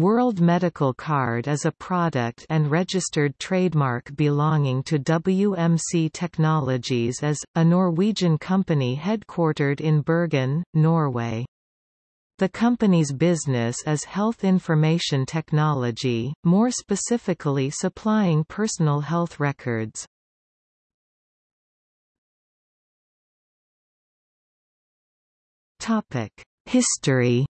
World Medical Card is a product and registered trademark belonging to WMC Technologies as, a Norwegian company headquartered in Bergen, Norway. The company's business is health information technology, more specifically supplying personal health records. History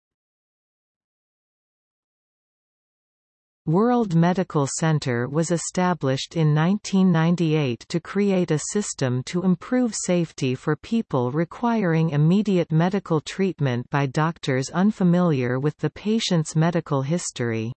World Medical Center was established in 1998 to create a system to improve safety for people requiring immediate medical treatment by doctors unfamiliar with the patient's medical history.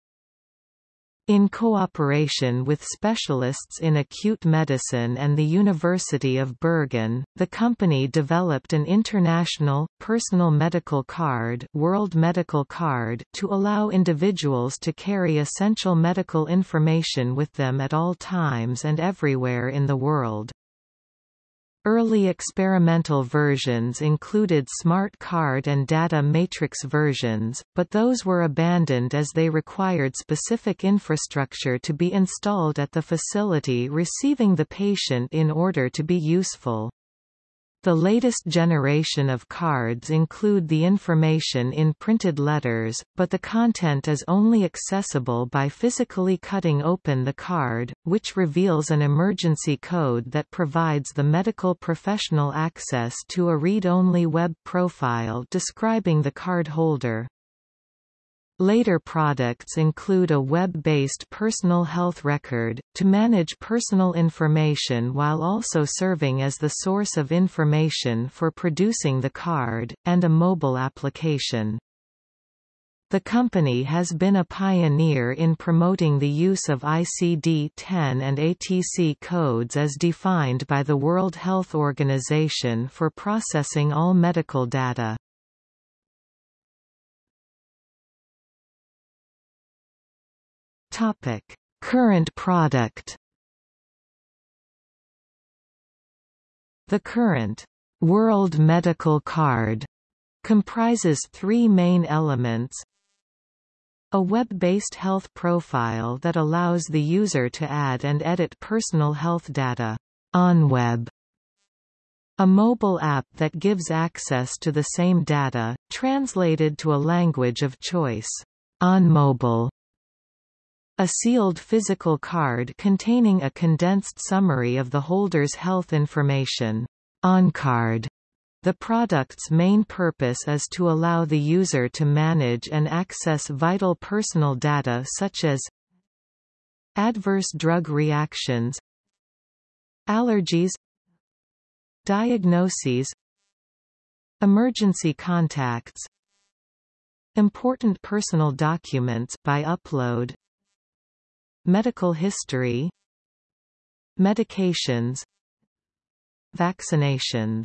In cooperation with specialists in acute medicine and the University of Bergen, the company developed an international, personal medical card, World Medical Card to allow individuals to carry essential medical information with them at all times and everywhere in the world. Early experimental versions included smart card and data matrix versions, but those were abandoned as they required specific infrastructure to be installed at the facility receiving the patient in order to be useful. The latest generation of cards include the information in printed letters, but the content is only accessible by physically cutting open the card, which reveals an emergency code that provides the medical professional access to a read-only web profile describing the card holder. Later products include a web-based personal health record, to manage personal information while also serving as the source of information for producing the card, and a mobile application. The company has been a pioneer in promoting the use of ICD-10 and ATC codes as defined by the World Health Organization for processing all medical data. Topic: Current product. The current World Medical Card comprises three main elements a web-based health profile that allows the user to add and edit personal health data on web. A mobile app that gives access to the same data, translated to a language of choice on mobile. A sealed physical card containing a condensed summary of the holder's health information. OnCard. The product's main purpose is to allow the user to manage and access vital personal data such as adverse drug reactions, allergies, diagnoses, emergency contacts, important personal documents by upload, Medical history Medications Vaccinations